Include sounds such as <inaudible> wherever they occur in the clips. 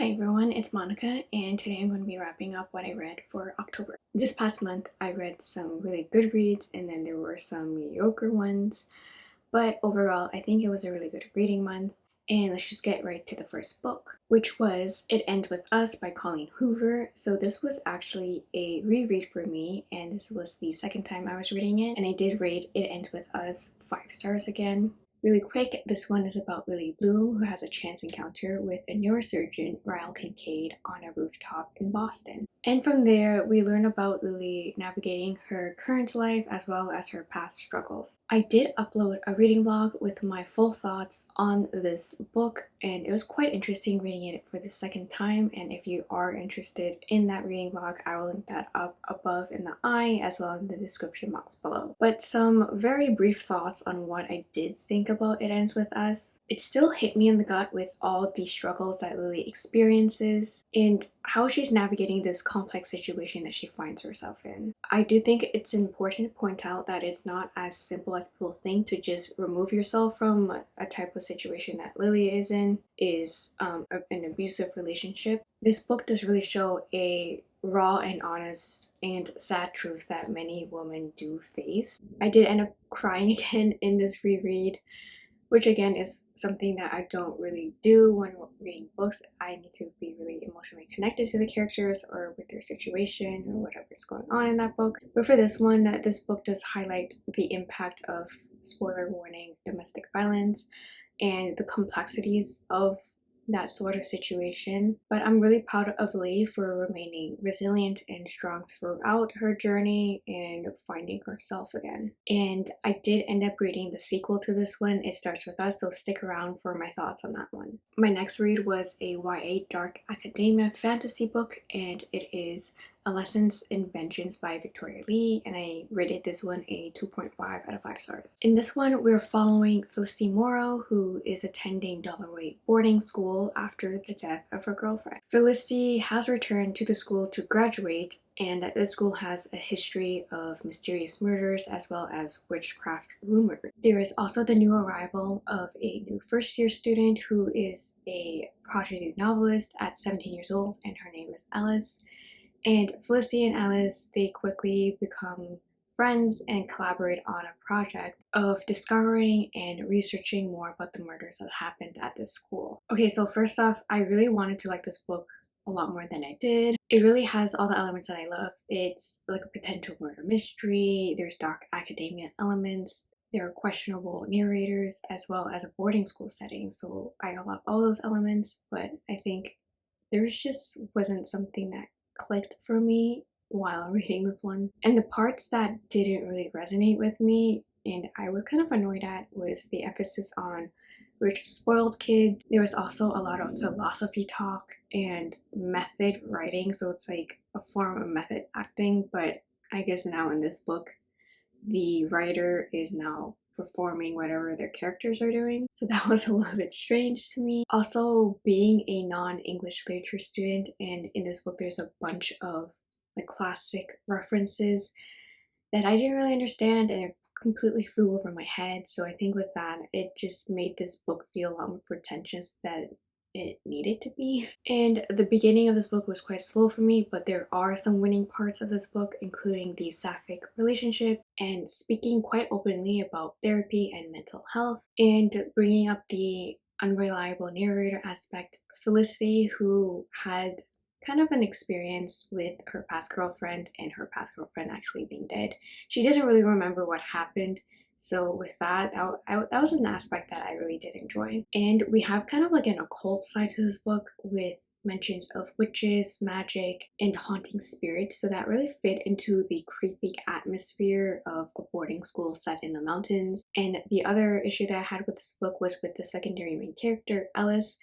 Hi everyone, it's Monica and today I'm going to be wrapping up what I read for October. This past month I read some really good reads and then there were some mediocre ones but overall I think it was a really good reading month and let's just get right to the first book which was It Ends With Us by Colleen Hoover. So this was actually a reread for me and this was the second time I was reading it and I did rate It Ends With Us 5 stars again. Really quick, this one is about Lily Bloom who has a chance encounter with a neurosurgeon, Ryle Kincaid, on a rooftop in Boston. And from there, we learn about Lily navigating her current life as well as her past struggles. I did upload a reading vlog with my full thoughts on this book and it was quite interesting reading it for the second time and if you are interested in that reading vlog, I will link that up above in the eye as well in the description box below. But some very brief thoughts on what I did think about It Ends With Us. It still hit me in the gut with all the struggles that Lily experiences and how she's navigating this complex situation that she finds herself in. I do think it's important to point out that it's not as simple as people think to just remove yourself from a type of situation that Lily is in, is um, an abusive relationship. This book does really show a raw and honest and sad truth that many women do face. I did end up crying <laughs> again in this reread which again is something that I don't really do when reading books. I need to be really emotionally connected to the characters or with their situation or whatever's going on in that book. But for this one, this book does highlight the impact of spoiler warning domestic violence and the complexities of that sort of situation. But I'm really proud of Lee for remaining resilient and strong throughout her journey and finding herself again. And I did end up reading the sequel to this one, It Starts With Us, so stick around for my thoughts on that one. My next read was a YA Dark Academia fantasy book and it is Lessons in Vengeance by Victoria Lee and I rated this one a 2.5 out of 5 stars. In this one we're following Felicity Morrow who is attending Dalloway boarding school after the death of her girlfriend. Felicity has returned to the school to graduate and the school has a history of mysterious murders as well as witchcraft rumors. There is also the new arrival of a new first year student who is a prodigy novelist at 17 years old and her name is Ellis and Felicity and Ellis, they quickly become friends and collaborate on a project of discovering and researching more about the murders that happened at this school. Okay, so first off, I really wanted to like this book a lot more than I did. It really has all the elements that I love. It's like a potential murder mystery, there's dark academia elements, there are questionable narrators as well as a boarding school setting so I love all those elements but I think there's just wasn't something that clicked for me while <laughs> reading this one. And the parts that didn't really resonate with me and I was kind of annoyed at was the emphasis on rich spoiled kids. There was also a lot of philosophy talk and method writing so it's like a form of method acting but I guess now in this book the writer is now performing whatever their characters are doing. So that <laughs> was a little bit strange to me. Also, being a non-English literature student and in this book there's a bunch of like classic references that I didn't really understand and it completely flew over my head. So I think with that, it just made this book feel a lot more pretentious that it needed to be. And the beginning of this book was quite slow for me, but there are some winning parts of this book, including the sapphic relationship and speaking quite openly about therapy and mental health and bringing up the unreliable narrator aspect. Felicity, who had kind of an experience with her past girlfriend and her past girlfriend actually being dead. She doesn't really remember what happened so with that, that, I, that was an aspect that I really did enjoy. And we have kind of like an occult side to this book with mentions of witches, magic, and haunting spirits, so that really fit into the creepy atmosphere of a boarding school set in the mountains. And the other issue that I had with this book was with the secondary main character, Ellis,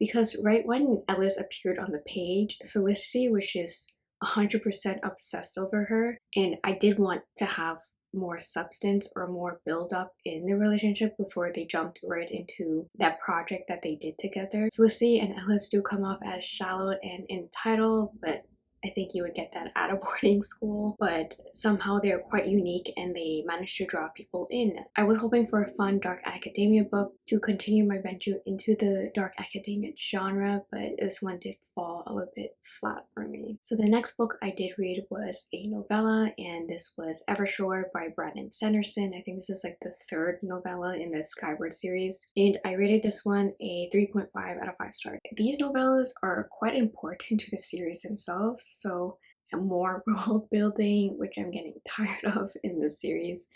because right when Ellis appeared on the page, Felicity was just 100% obsessed over her, and I did want to have more substance or more build up in the relationship before they jumped right into that project that they did together. Felicity and Ellis do come off as shallow and entitled, but I think you would get that at a <laughs> boarding school, but somehow they're quite unique and they managed to draw people in. I was hoping for a fun dark academia book to continue my venture into the dark academia genre, but this one did fall a little bit flat for me. So the next book I did read was a novella and this was Evershore by Brandon Sanderson. I think this is like the third novella in the Skyward series and I rated this one a 3.5 out of 5 stars. These novellas are quite important to the series themselves so more <laughs> world building which I'm getting <laughs> tired of in this series.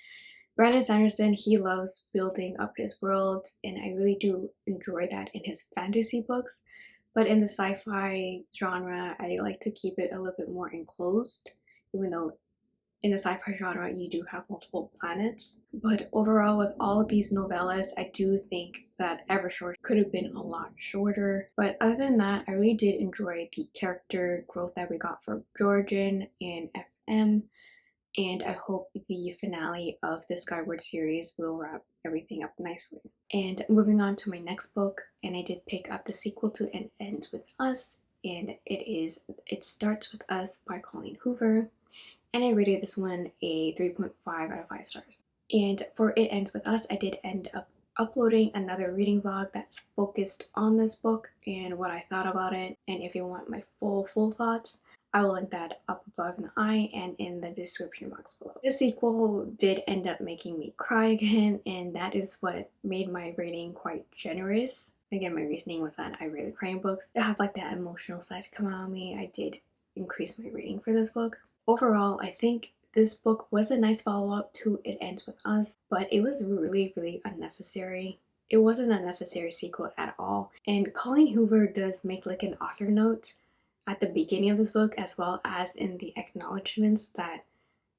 Brandon Sanderson, he loves building up his worlds and I really do enjoy that in his fantasy books. But in the sci-fi genre, I like to keep it a little bit more enclosed, even though in the sci-fi genre you do have multiple planets. But overall with all of these novellas, I do think that Evershore could have been a lot shorter. But other than that, I really did enjoy the character growth that we got from Jorgen and FM and I hope the finale of the Skyward series will wrap everything up nicely. And moving on to my next book, and I did pick up the sequel to It Ends With Us, and it is It Starts With Us by Colleen Hoover, and I rated this one a 3.5 out of 5 stars. And for It Ends With Us, I did end up uploading another reading vlog that's focused on this book and what I thought about it, and if you want my full, full thoughts, I will link that up above in the eye and in the description box below. This sequel did end up making me cry again and that is what made my rating quite generous. Again, my reasoning was that I really cry books. To have like that emotional side come out of me, I did increase my rating for this book. Overall, I think this book was a nice follow-up to It Ends With Us, but it was really, really unnecessary. It wasn't a necessary sequel at all. And Colleen Hoover does make like an author note at the beginning of this book as well as in the acknowledgements that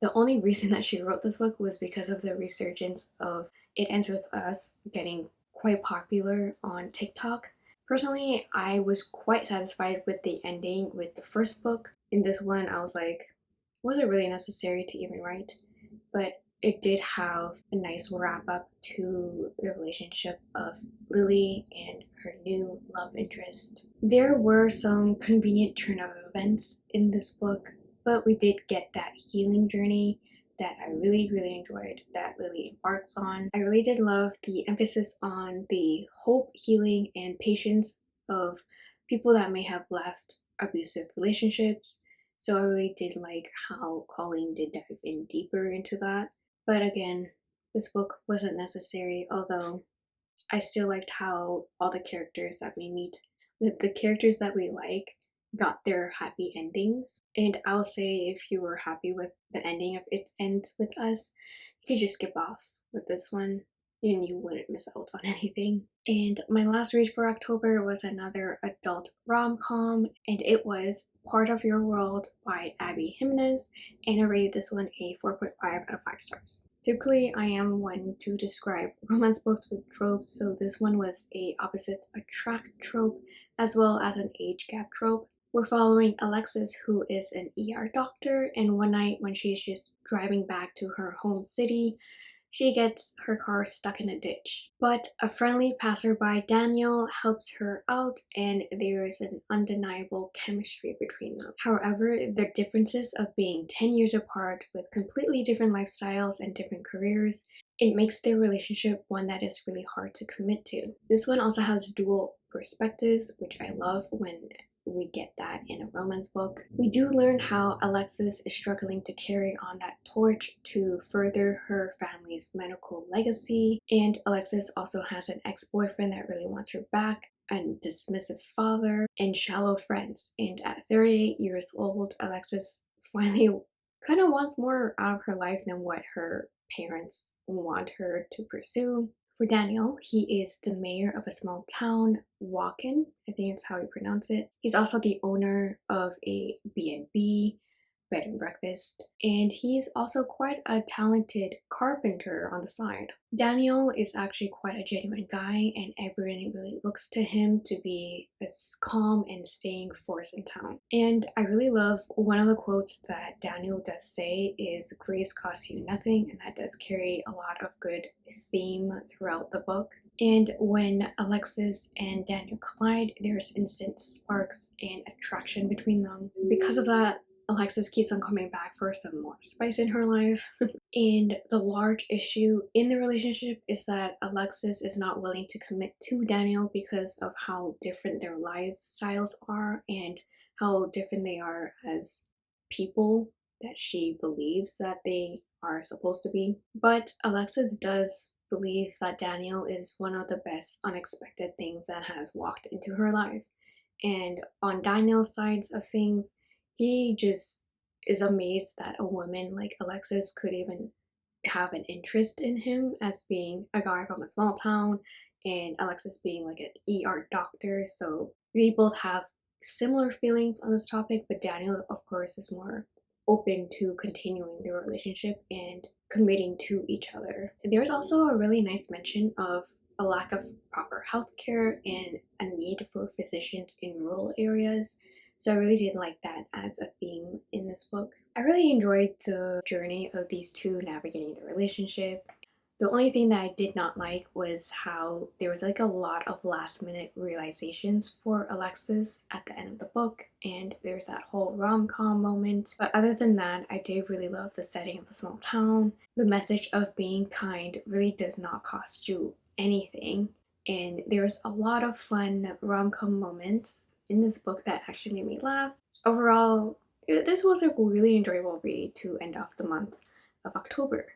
the only reason that she wrote this book was because of the resurgence of It Ends With Us getting quite popular on TikTok. Personally, I was quite satisfied with the ending with the first book. In this one, I was like, was it really necessary to even write? But it did have a nice wrap up to the relationship of Lily and her new love interest. There were some convenient turn of events in this book, but we did get that healing journey that I really, really enjoyed that Lily embarks on. I really did love the emphasis on the hope, healing, and patience of people that may have left abusive relationships. So I really did like how Colleen did dive in deeper into that. But again, this book wasn't necessary, although I still liked how all the characters that we meet, the, the characters that we like, got their happy endings. And I'll say if you were happy with the ending of It Ends With Us, you could just skip off with this one and you wouldn't miss out on anything. And my last read for October was another adult rom-com and it was Part of Your World by Abby Jimenez and I rated this one a 4.5 out of 5 stars. Typically, I am one to describe <laughs> romance books with tropes, so this one was a opposites attract trope as well as an age gap trope. We're following Alexis who is an ER doctor and one night when she's just driving back to her home city, she gets her car stuck in a ditch. But a friendly passerby, Daniel, helps her out and there's an undeniable chemistry between them. However, the differences of being 10 years apart with completely different lifestyles and different careers, it makes their relationship one that is really hard to commit to. This one also has dual perspectives, which I love when we get that in a romance book. We do learn how Alexis is struggling to carry on that torch to further her family's medical legacy. And Alexis also has an ex-boyfriend that really wants her back and dismissive father and shallow friends. And at 38 years old Alexis finally <laughs> kind of wants more out of her life than what her parents want her to pursue for Daniel, he is the mayor of a small town, Wakan, I think it's how you pronounce it. He's also the owner of a B&B, bed and breakfast and he's also quite a talented carpenter on the side. Daniel is actually quite a genuine guy and everyone really looks to him to be a calm and staying force in town. And I really love one of the quotes that Daniel does say is grace costs you nothing and that does carry a lot of good theme throughout the book. And when Alexis and Daniel collide, there's instant sparks and attraction between them. Because of that, Alexis keeps on coming back for some more spice in her life. <laughs> and the large issue in the relationship is that Alexis is not willing to commit to Daniel because of how different their lifestyles are and how different they are as people that she believes that they are supposed to be. But Alexis does believe that Daniel is one of the best unexpected things that has walked into her life. And on Daniel's sides of things, he just is amazed that a woman like Alexis could even have an interest in him as being a guy from a small town and Alexis being like an ER doctor. So they both have similar feelings on this topic, but Daniel, of course, is more open to continuing their relationship and committing to each other. There's also a really nice mention of a lack of proper healthcare and a need for physicians in rural areas so I really did like that as a theme in this book. I really enjoyed the journey of these two navigating the relationship. The only thing that I did not like was how there was like a lot of last minute realizations for Alexis at the end of the book and there's that whole rom-com moment. But other than that, I did really love the setting of the small town. The message of being kind really does not cost you anything and there's a lot of fun rom-com moments in this book that actually made me laugh. Overall, this was a really enjoyable read to end off the month of October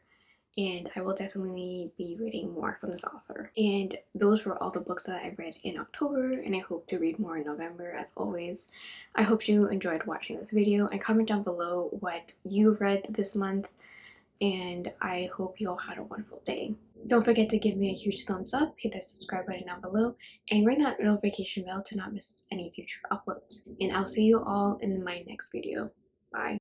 and I will definitely be reading more from this author. And those were all the books that I read in October and I hope to read more in November as always. I hope you enjoyed watching this video and comment down below what you read this month and I hope you all had a wonderful day. Don't forget to give me a huge thumbs up, hit that subscribe button down below, and ring that notification bell to not miss any future uploads. And I'll see you all in my next video. Bye.